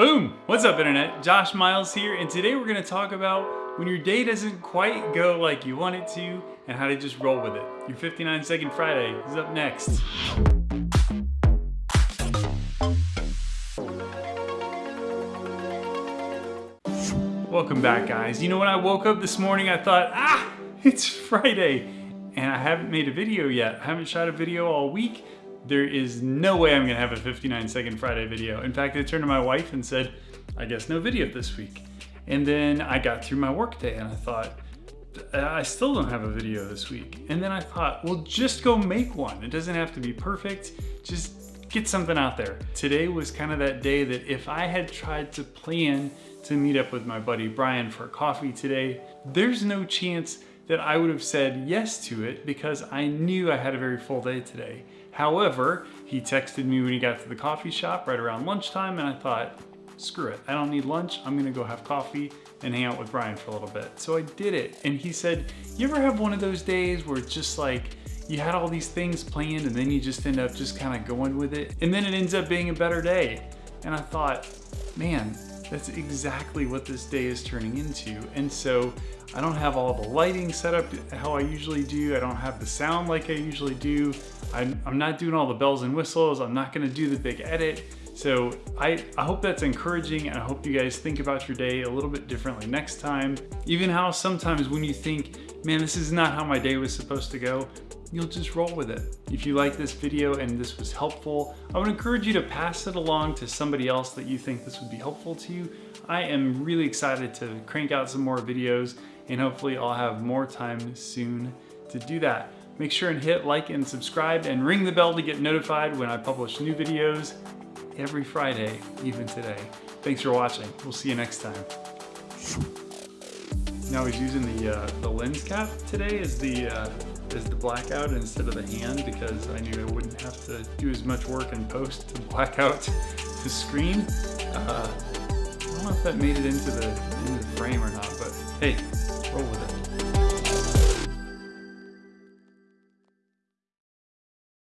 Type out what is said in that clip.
Boom! What's up internet? Josh Miles here and today we're going to talk about when your day doesn't quite go like you want it to and how to just roll with it. Your 59 second Friday is up next. Welcome back guys. You know when I woke up this morning I thought, ah, it's Friday and I haven't made a video yet. I haven't shot a video all week there is no way I'm gonna have a 59 second Friday video. In fact, I turned to my wife and said, I guess no video this week. And then I got through my workday and I thought, I still don't have a video this week. And then I thought, well, just go make one. It doesn't have to be perfect. Just get something out there. Today was kind of that day that if I had tried to plan to meet up with my buddy Brian for coffee today, there's no chance that I would have said yes to it because I knew I had a very full day today. However, he texted me when he got to the coffee shop right around lunchtime and I thought, screw it, I don't need lunch, I'm gonna go have coffee and hang out with Brian for a little bit. So I did it. And he said, you ever have one of those days where it's just like, you had all these things planned and then you just end up just kind of going with it. And then it ends up being a better day. And I thought, man, that's exactly what this day is turning into. And so I don't have all the lighting set up how I usually do. I don't have the sound like I usually do. I'm, I'm not doing all the bells and whistles. I'm not gonna do the big edit. So I, I hope that's encouraging and I hope you guys think about your day a little bit differently next time. Even how sometimes when you think, man, this is not how my day was supposed to go, you'll just roll with it. If you like this video and this was helpful, I would encourage you to pass it along to somebody else that you think this would be helpful to you. I am really excited to crank out some more videos and hopefully I'll have more time soon to do that. Make sure and hit like and subscribe and ring the bell to get notified when I publish new videos every Friday, even today. Thanks for watching. We'll see you next time. Now he's using the uh, the lens cap today as the uh, as the blackout instead of the hand because I knew I wouldn't have to do as much work in post to black out the screen. Uh, I don't know if that made it into the, into the frame or not, but hey, roll with it.